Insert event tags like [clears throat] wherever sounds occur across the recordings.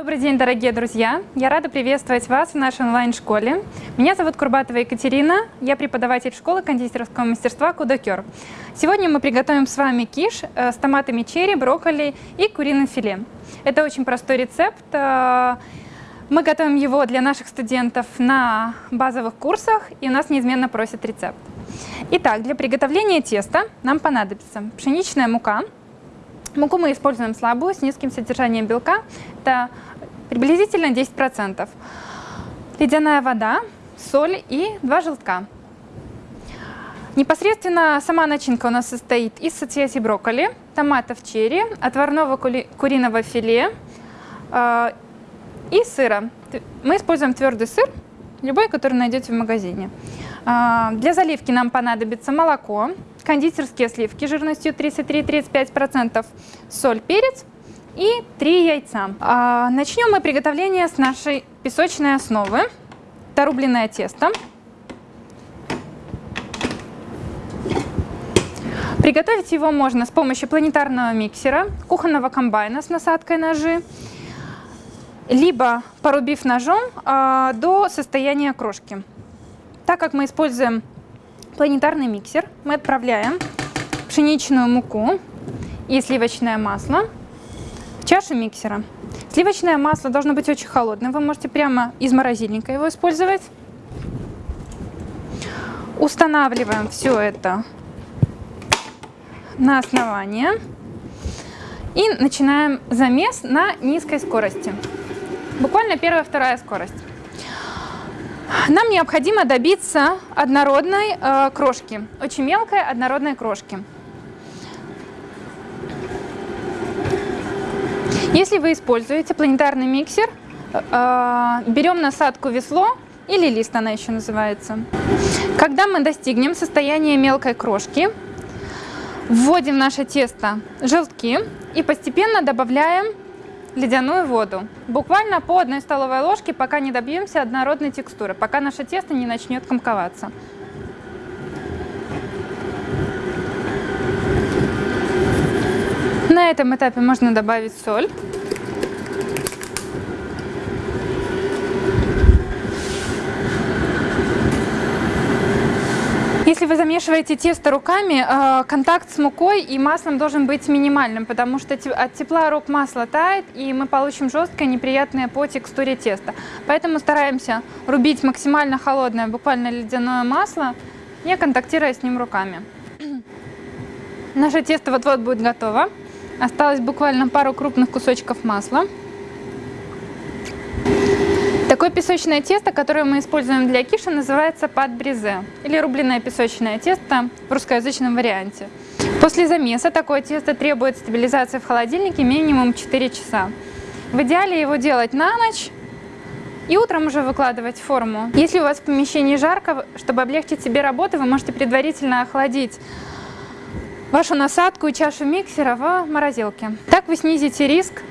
Добрый день, дорогие друзья! Я рада приветствовать вас в нашей онлайн-школе. Меня зовут Курбатова Екатерина, я преподаватель школы кондитерского мастерства Кудокер. Сегодня мы приготовим с вами киш э, с томатами черри, брокколи и куриным филе. Это очень простой рецепт. Э, мы готовим его для наших студентов на базовых курсах, и у нас неизменно просят рецепт. Итак, для приготовления теста нам понадобится пшеничная мука, Муку мы используем слабую, с низким содержанием белка. Это приблизительно 10%. Ледяная вода, соль и два желтка. Непосредственно сама начинка у нас состоит из соцветий брокколи, томатов черри, отварного куриного филе э, и сыра. Мы используем твердый сыр, любой, который найдете в магазине. Э, для заливки нам понадобится молоко, кондитерские сливки жирностью 33-35%, соль, перец и 3 яйца. А, начнем мы приготовление с нашей песочной основы. Это рубленое тесто. Приготовить его можно с помощью планетарного миксера, кухонного комбайна с насадкой ножи, либо порубив ножом э, до состояния крошки. Так как мы используем планетарный миксер мы отправляем пшеничную муку и сливочное масло в чашу миксера. Сливочное масло должно быть очень холодным, вы можете прямо из морозильника его использовать. Устанавливаем все это на основание и начинаем замес на низкой скорости. Буквально первая-вторая скорость. Нам необходимо добиться однородной э, крошки, очень мелкой однородной крошки. Если вы используете планетарный миксер, э, берем насадку весло или лист она еще называется. Когда мы достигнем состояния мелкой крошки, вводим в наше тесто желтки и постепенно добавляем ледяную воду. Буквально по одной столовой ложке, пока не добьемся однородной текстуры, пока наше тесто не начнет комковаться. На этом этапе можно добавить соль. Если вы замешиваете тесто руками, э, контакт с мукой и маслом должен быть минимальным, потому что от тепла рук масло тает, и мы получим жесткое, неприятное по текстуре теста. Поэтому стараемся рубить максимально холодное, буквально ледяное масло, не контактируя с ним руками. [clears throat] Наше тесто вот-вот будет готово. Осталось буквально пару крупных кусочков масла. Такое песочное тесто, которое мы используем для киши, называется пад-бризе или рубленое песочное тесто в русскоязычном варианте. После замеса такое тесто требует стабилизации в холодильнике минимум 4 часа. В идеале его делать на ночь и утром уже выкладывать форму. Если у вас в помещении жарко, чтобы облегчить себе работу, вы можете предварительно охладить вашу насадку и чашу миксера в морозилке. Так вы снизите риск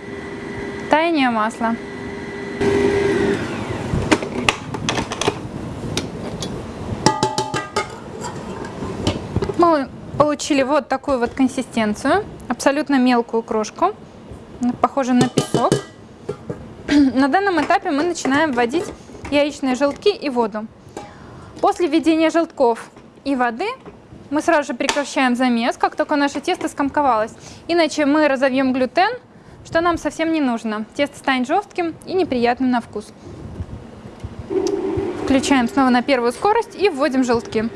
таяния масла. Мы получили вот такую вот консистенцию, абсолютно мелкую крошку, похожую на песок. На данном этапе мы начинаем вводить яичные желтки и воду. После введения желтков и воды мы сразу же прекращаем замес, как только наше тесто скомковалось. Иначе мы разовьем глютен, что нам совсем не нужно. Тесто станет жестким и неприятным на вкус. Включаем снова на первую скорость и вводим желтки.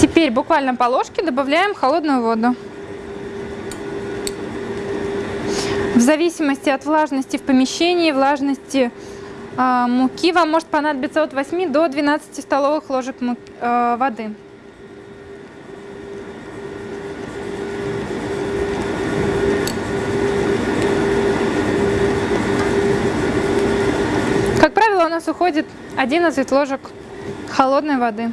Теперь буквально по ложке добавляем холодную воду. В зависимости от влажности в помещении, влажности э, муки, вам может понадобиться от 8 до 12 столовых ложек э, воды. Как правило, у нас уходит 11 ложек холодной воды.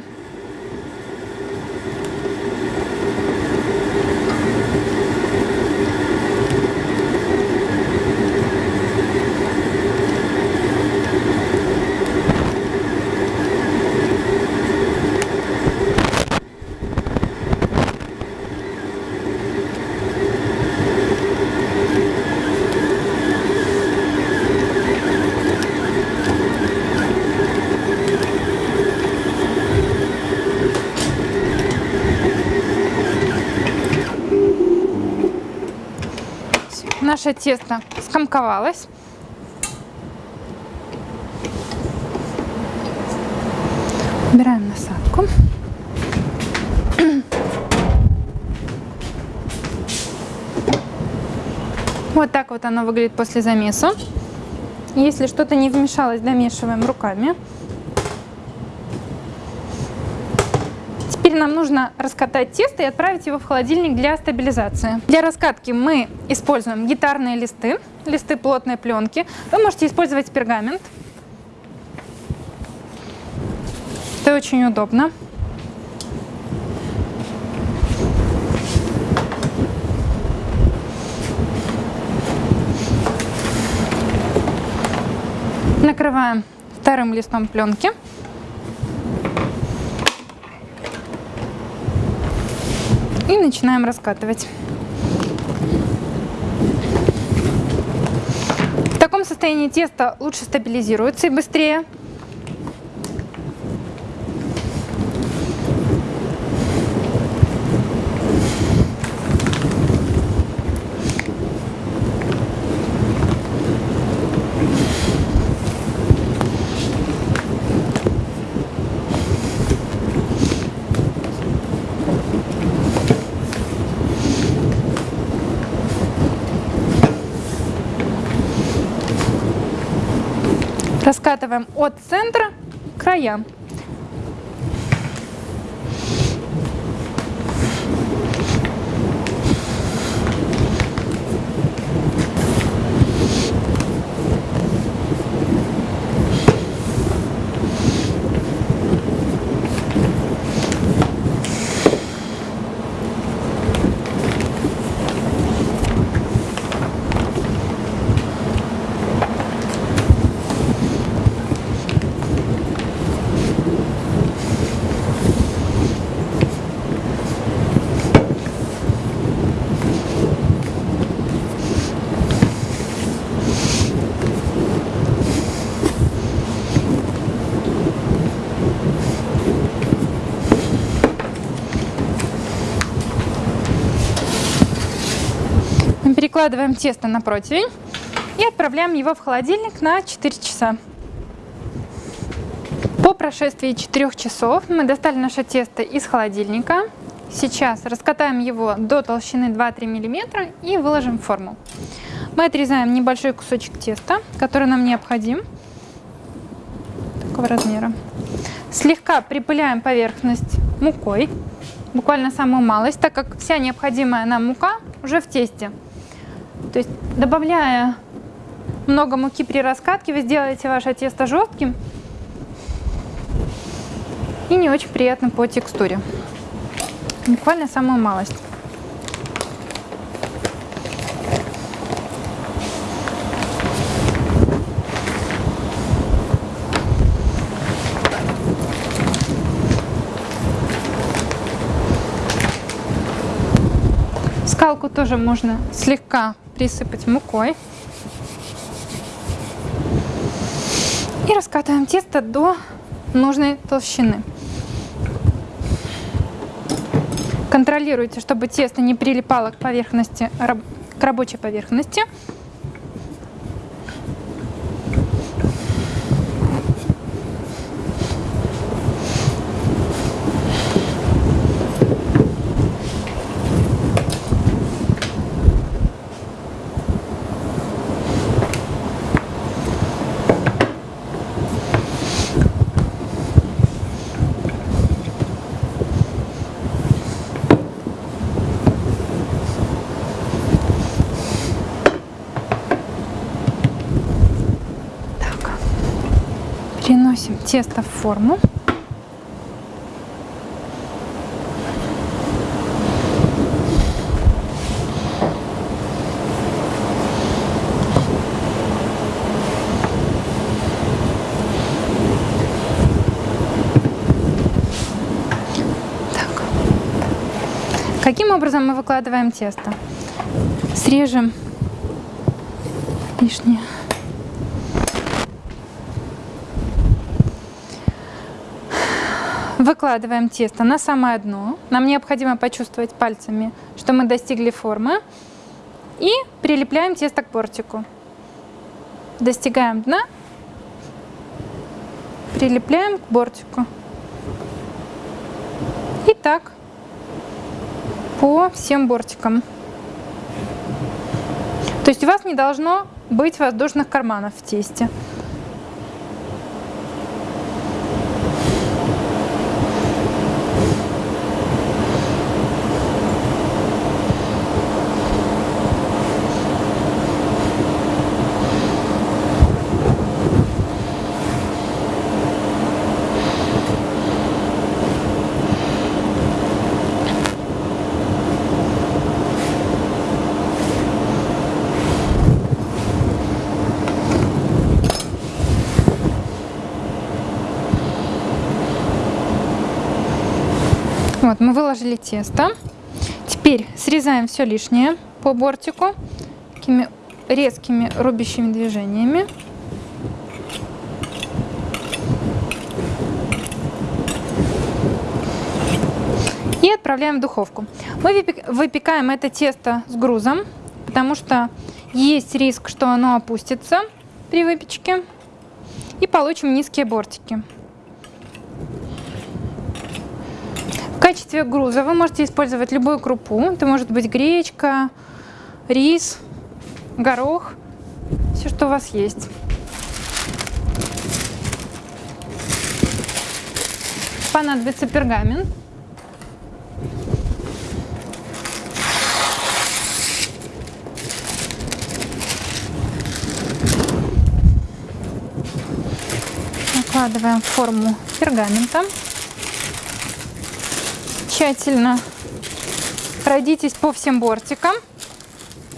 Наше тесто скомковалось. Убираем насадку. Вот так вот оно выглядит после замеса. Если что-то не вмешалось, домешиваем руками. Теперь нам нужно раскатать тесто и отправить его в холодильник для стабилизации. Для раскатки мы используем гитарные листы, листы плотной пленки. Вы можете использовать пергамент. Это очень удобно. Накрываем вторым листом пленки. И начинаем раскатывать. В таком состоянии тесто лучше стабилизируется и быстрее. Раскатываем от центра к краям. Перекладываем тесто на противень и отправляем его в холодильник на 4 часа. По прошествии 4 часов мы достали наше тесто из холодильника. Сейчас раскатаем его до толщины 2-3 мм и выложим в форму. Мы отрезаем небольшой кусочек теста, который нам необходим, такого размера. Слегка припыляем поверхность мукой, буквально самую малость, так как вся необходимая нам мука уже в тесте. То есть добавляя много муки при раскатке, вы сделаете ваше тесто жестким и не очень приятным по текстуре. Буквально самую малость. Скалку тоже можно слегка присыпать мукой. И раскатываем тесто до нужной толщины. Контролируйте, чтобы тесто не прилипало к поверхности, к рабочей поверхности. Тесто в форму. Каким образом мы выкладываем тесто? Срежем лишнее Выкладываем тесто на самое дно. Нам необходимо почувствовать пальцами, что мы достигли формы. И прилепляем тесто к бортику. Достигаем дна, прилепляем к бортику. И так по всем бортикам. То есть у вас не должно быть воздушных карманов в тесте. Вот, мы выложили тесто. Теперь срезаем все лишнее по бортику такими резкими рубящими движениями. И отправляем в духовку. Мы выпекаем это тесто с грузом, потому что есть риск, что оно опустится при выпечке. И получим низкие бортики. Качестве груза вы можете использовать любую крупу. Это может быть гречка, рис, горох, все, что у вас есть. Понадобится пергамент. Накладываем форму пергамента тщательно пройдитесь по всем бортикам,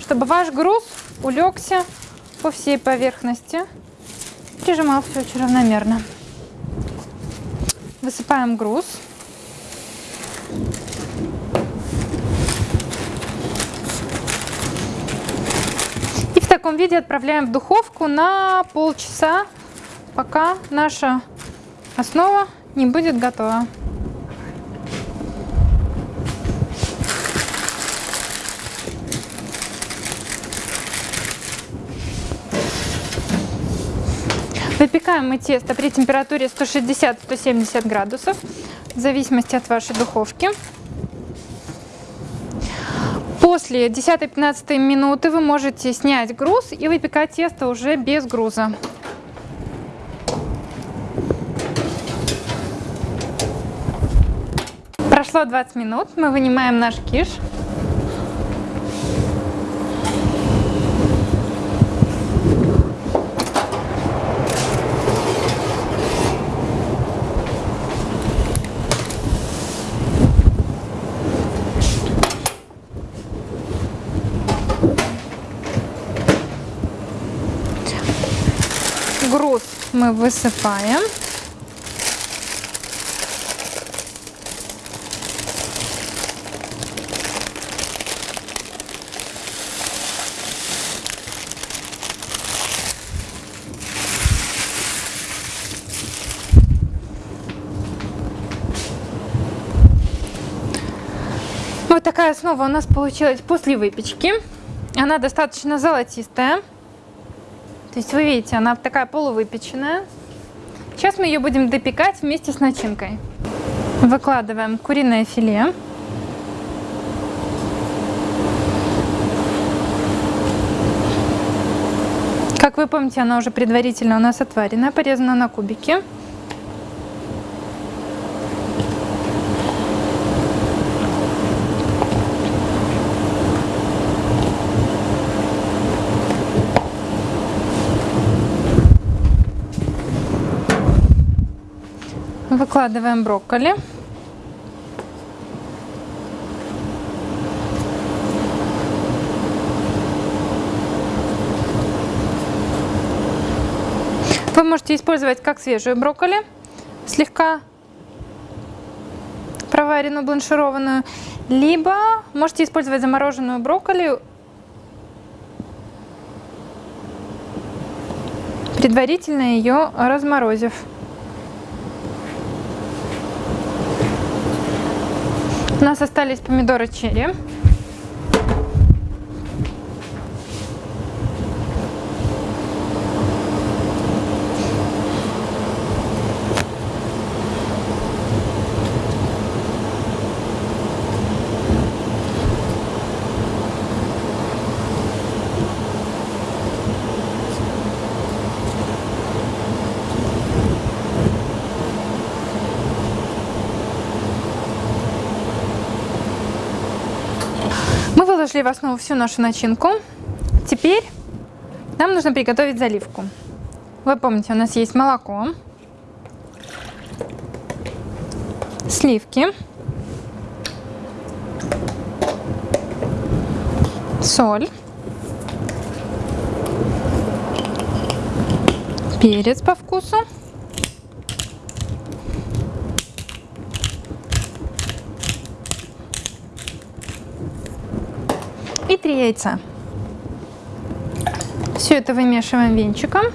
чтобы ваш груз улегся по всей поверхности, прижимал все очень равномерно. Высыпаем груз. И в таком виде отправляем в духовку на полчаса, пока наша основа не будет готова. Выпекаем мы тесто при температуре 160-170 градусов, в зависимости от вашей духовки. После 10-15 минуты вы можете снять груз и выпекать тесто уже без груза. Прошло 20 минут, мы вынимаем наш киш. груз мы высыпаем. Вот такая основа у нас получилась после выпечки. Она достаточно золотистая. То есть вы видите, она такая полувыпеченная. Сейчас мы ее будем допекать вместе с начинкой. Выкладываем куриное филе. Как вы помните, она уже предварительно у нас отварена, порезана на кубики. Выкладываем брокколи. Вы можете использовать как свежую брокколи, слегка проваренную, бланшированную, либо можете использовать замороженную брокколи, предварительно ее разморозив. У нас остались помидоры черри. Положили в основу всю нашу начинку. Теперь нам нужно приготовить заливку. Вы помните, у нас есть молоко, сливки, соль, перец по вкусу, и три яйца. Все это вымешиваем венчиком.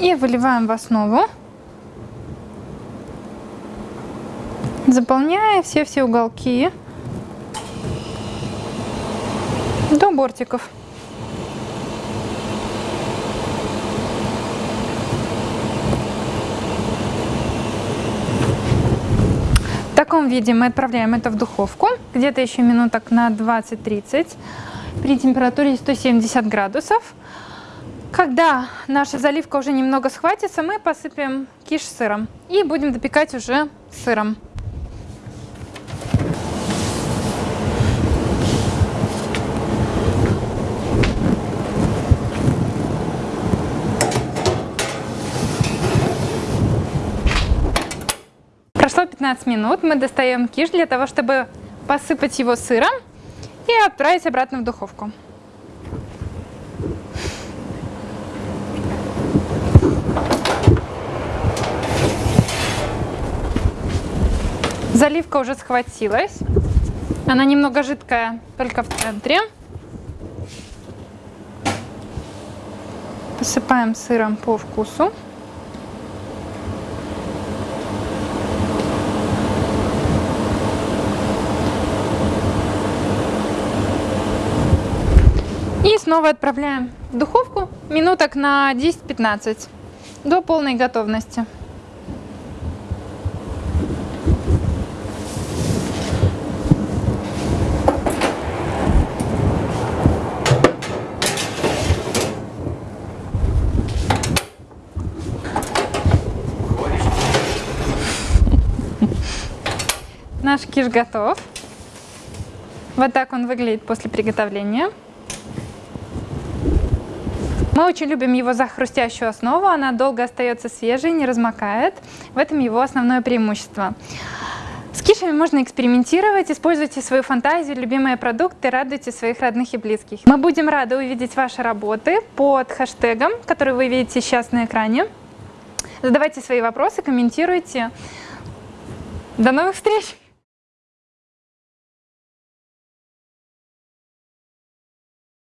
И выливаем в основу, заполняя все-все уголки до бортиков. В таком виде мы отправляем это в духовку, где-то еще минуток на 20-30 при температуре 170 градусов. Когда наша заливка уже немного схватится, мы посыпем киш сыром и будем допекать уже сыром. Прошло 15 минут, мы достаем киш для того, чтобы посыпать его сыром и отправить обратно в духовку. Заливка уже схватилась. Она немного жидкая, только в центре. Посыпаем сыром по вкусу. И снова отправляем в духовку минуток на 10-15 до полной готовности. Наш киш готов. Вот так он выглядит после приготовления. Мы очень любим его за хрустящую основу, она долго остается свежей, не размокает. В этом его основное преимущество. С кишами можно экспериментировать, используйте свою фантазию, любимые продукты, радуйте своих родных и близких. Мы будем рады увидеть ваши работы под хэштегом, который вы видите сейчас на экране. Задавайте свои вопросы, комментируйте. До новых встреч!